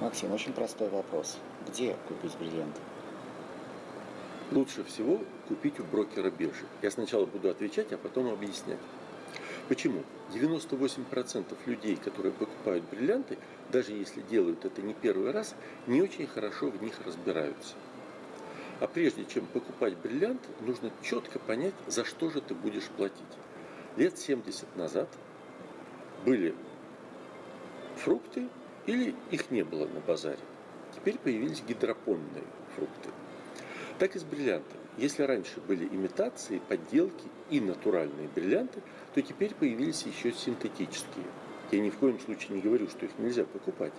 Максим, очень простой вопрос. Где купить бриллианты? Лучше всего купить у брокера биржи. Я сначала буду отвечать, а потом объяснять. Почему? 98% людей, которые покупают бриллианты, даже если делают это не первый раз, не очень хорошо в них разбираются. А прежде чем покупать бриллиант, нужно четко понять, за что же ты будешь платить. Лет 70 назад были фрукты или их не было на базаре. Теперь появились гидропонные фрукты. Так и с бриллиантами. Если раньше были имитации, подделки и натуральные бриллианты, то теперь появились еще синтетические. Я ни в коем случае не говорю, что их нельзя покупать.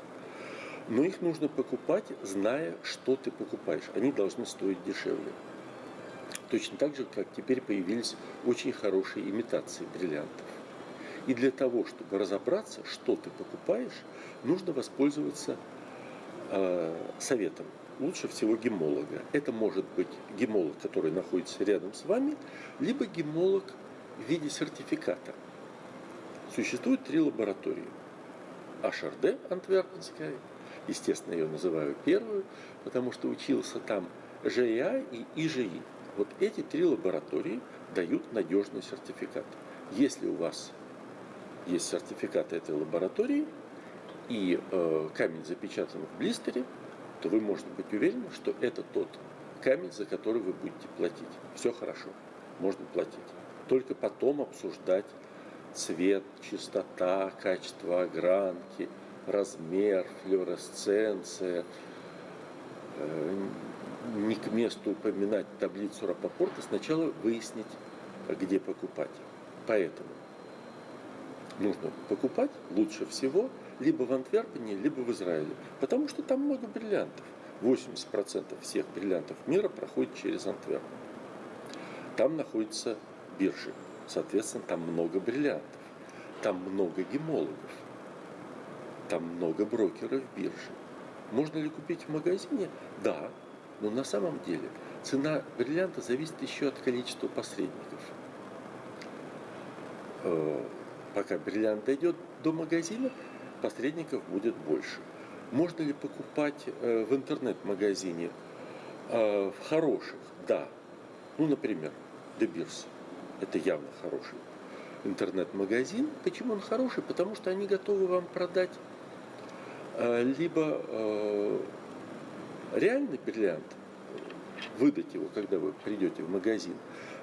Но их нужно покупать, зная, что ты покупаешь. Они должны стоить дешевле. Точно так же, как теперь появились очень хорошие имитации бриллиантов. И для того, чтобы разобраться, что ты покупаешь, нужно воспользоваться э, советом. Лучше всего гемолога. Это может быть гемолог, который находится рядом с вами, либо гемолог в виде сертификата. Существует три лаборатории. HRD Антверпенская, естественно, ее называю первую, потому что учился там ЖИА и ИЖИ. Вот эти три лаборатории дают надежный сертификат. Если у вас есть сертификат этой лаборатории и э, камень запечатан в блистере, то вы можете быть уверены, что это тот камень, за который вы будете платить. Все хорошо, можно платить. Только потом обсуждать цвет, чистота, качество огранки, размер, флюоресценция. Э, не к месту упоминать таблицу Рапопорта, сначала выяснить, где покупать. Поэтому нужно покупать лучше всего либо в Антверпене, либо в Израиле. Потому что там много бриллиантов. 80% всех бриллиантов мира проходит через Антверпен. Там находятся биржи. Соответственно, там много бриллиантов. Там много гемологов. Там много брокеров биржи. Можно ли купить в магазине? Да. Но на самом деле цена бриллианта зависит еще от количества посредников э, пока бриллиант дойдет до магазина, посредников будет больше. Можно ли покупать э, в интернет-магазине э, в хороших? Да. Ну, например, De Beers. Это явно хороший интернет-магазин. Почему он хороший? Потому что они готовы вам продать э, либо реальный бриллиант, выдать его, когда вы придете в магазин,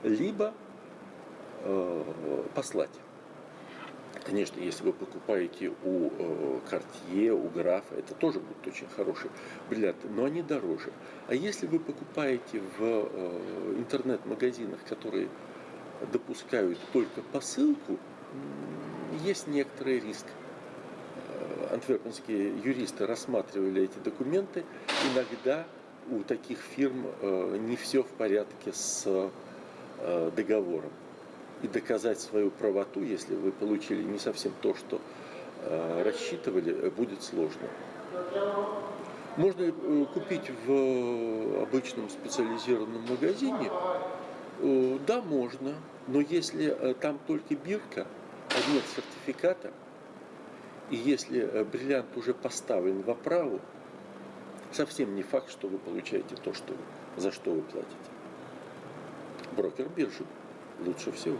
либо послать. Конечно, если вы покупаете у Cartier, у Графа, это тоже будут очень хорошие бриллианты, но они дороже. А если вы покупаете в э, интернет-магазинах, которые допускают только посылку, есть некоторый риск. Э, антверпенские юристы рассматривали эти документы. Иногда у таких фирм э, не все в порядке с договором и доказать свою правоту, если вы получили не совсем то, что э, рассчитывали, будет сложно. Можно э, купить в обычном специализированном магазине? Э, да, можно. Но если э, там только бирка, а нет сертификата, и если бриллиант уже поставлен в оправу, совсем не факт, что вы получаете то, что, за что вы платите. Брокер биржи лучше всего.